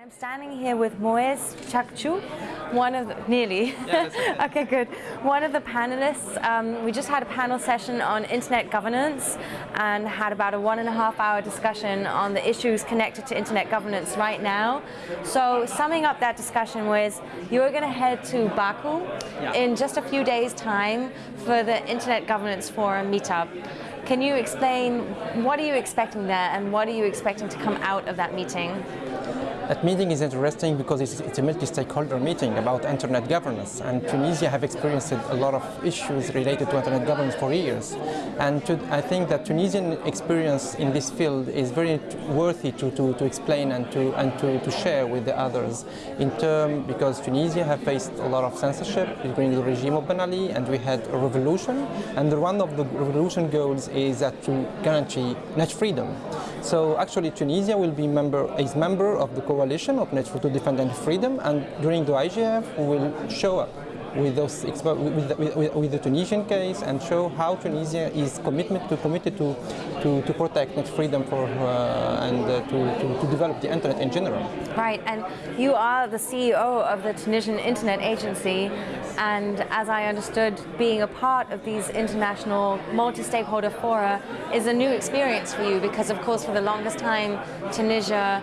I'm standing here with Moez Chakchouk, one of the, nearly, Yeah, okay good, one of the panelists. Um, we just had a panel session on internet governance and had about a one and a half hour discussion on the issues connected to internet governance right now. So summing up that discussion was, you're going to head to Baku Yeah. in just a few days time for the Internet Governance Forum meetup. Can you explain what are you expecting there and what are you expecting to come out of that meeting? That meeting is interesting because it's, it's a multi-stakeholder meeting about internet governance and Tunisia have experienced a lot of issues related to internet governance for years. And to, I think that Tunisian experience in this field is very worthy to, to, to explain and, to, and to, to share with the others. In term because Tunisia have faced a lot of censorship during the regime of Ben Ali and we had a revolution. And one of the revolution goals is that to guarantee net freedom. So actually Tunisia will be member, is member of the coalition of Net to Defend Net Freedom and during the IGF we will show up with, those, expo- with, the, with, with the Tunisian case and show how Tunisia is commitment to, committed to, to, to protect net freedom for, uh, and uh, to, to, to develop the internet in general. Right, and you are the CEO of the Tunisian Internet Agency, and as I understood, being a part of these international multi-stakeholder fora is a new experience for you because, of course, for the longest time, Tunisia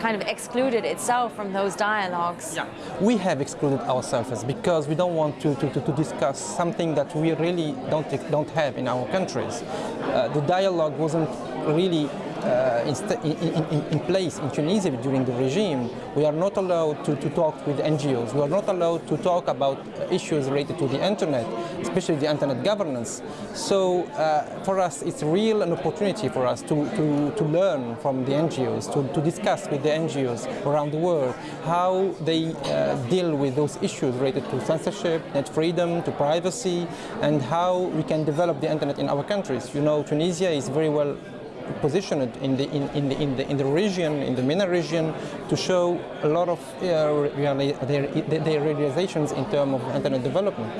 kind of excluded itself from those dialogues. Yeah. We have excluded ourselves because we don't want to, to, to, discuss something that we really don't, don't have in our countries. Uh, the dialogue wasn't really in, in, in, in place in Tunisia during the regime. We are not allowed to, to talk with NGOs. We are not allowed to talk about issues related to the internet, especially the internet governance. So uh, for us, it's real an opportunity for us to, to, to learn from the NGOs, to, to discuss with the NGOs around the world how they uh, deal with those issues related to censorship, net freedom, to privacy, and how we can develop the internet in our countries. You know, Tunisia is very well positioned in the in, in the in the in the region in the MENA region to show a lot of uh, reali- their, their realizations in terms of internet development.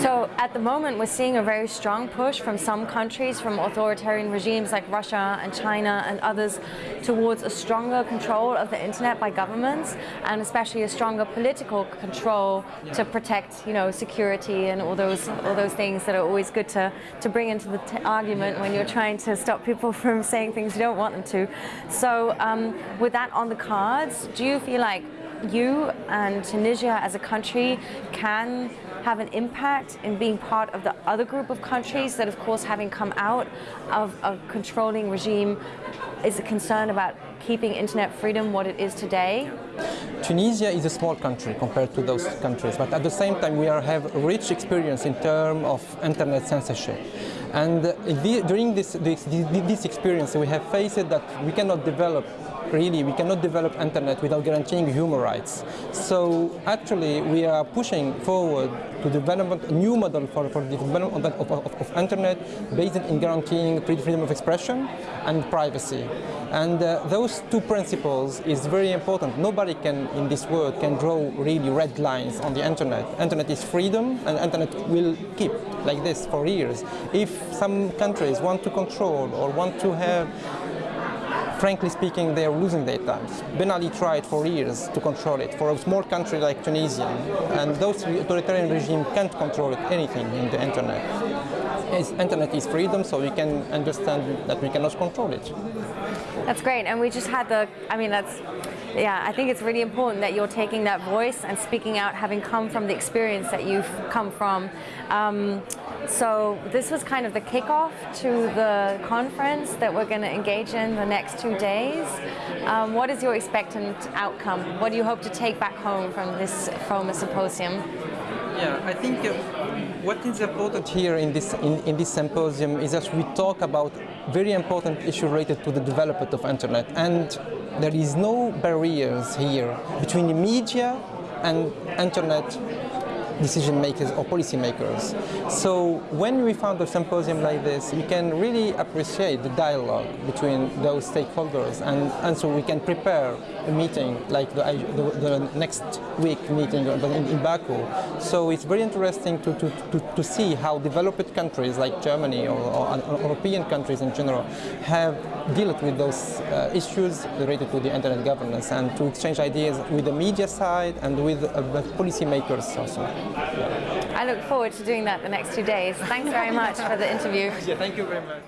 So at the moment, we're seeing a very strong push from some countries, from authoritarian regimes like Russia and China and others, towards a stronger control of the internet by governments, and especially a stronger political control to protect, you know, security and all those all those things that are always good to to bring into the argument when you're trying to stop people from saying things you don't want them to. So um, with that on the cards, do you feel like you and Tunisia as a country can have an impact in being part of the other group of countries that, of course, having come out of a controlling regime, is a concern about keeping internet freedom what it is today? Tunisia is a small country compared to those countries, but at the same time we are, have rich experience in terms of internet censorship. And the, during this, this, this experience we have faced that we cannot develop really we cannot develop internet without guaranteeing human rights. So actually we are pushing forward to develop a new model for, for the development of, of, of internet based in guaranteeing freedom of expression and privacy. And uh, those two principles is very important. Nobody can in this world can draw really red lines on the internet. Internet is freedom and internet will keep like this for years. If some countries want to control or want to have frankly speaking, they are losing their time. Ben Ali tried for years to control it, for a small country like Tunisia, and those authoritarian regimes can't control anything in the internet. Internet is freedom, so we can understand that we cannot control it. That's great, and we just had the, I mean, that's, yeah, I think it's really important that you're taking that voice and speaking out, having come from the experience that you've come from. Um, so this was kind of the kickoff to the conference that we're going to engage in the next two days. Um, what is your expectant outcome? What do you hope to take back home from this FoME symposium? Yeah, I think uh, what is important here in this in, in this symposium is that we talk about very important issue related to the development of internet, and there is no barriers here between the media and internet decision makers or policy makers. So when we found a symposium like this, we can really appreciate the dialogue between those stakeholders and, and so we can prepare a meeting like the, the, the next week meeting in, in Baku. So it's very interesting to, to, to, to see how developed countries like Germany or, or, or European countries in general have dealt with those uh, issues related to the internet governance and to exchange ideas with the media side and with uh, policy makers also. I look forward to doing that the next two days. Thanks very much for the interview. Yeah, thank you very much.